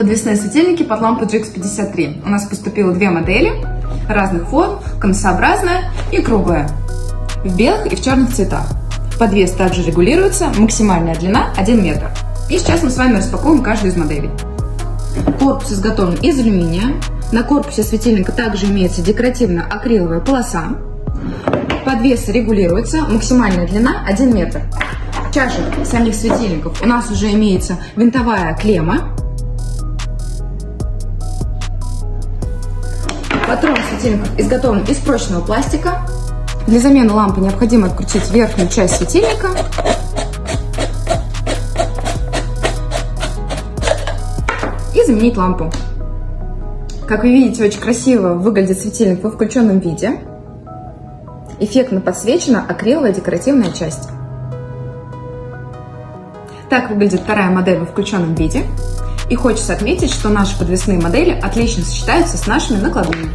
Подвесные светильники под лампу GX53. У нас поступило две модели разных форм, конусообразная и круглая, в белых и в черных цветах. Подвес также регулируется, максимальная длина 1 метр. И сейчас мы с вами распакуем каждую из моделей. Корпус изготовлен из алюминия. На корпусе светильника также имеется декоративно-акриловая полоса. Подвес регулируется, максимальная длина 1 метр. В чашах самих светильников у нас уже имеется винтовая клемма. Патрон светильников изготовлен из прочного пластика. Для замены лампы необходимо открутить верхнюю часть светильника и заменить лампу. Как вы видите, очень красиво выглядит светильник во включенном виде. Эффектно подсвечена акриловая декоративная часть. Так выглядит вторая модель во включенном виде. И хочется отметить, что наши подвесные модели отлично сочетаются с нашими накладными.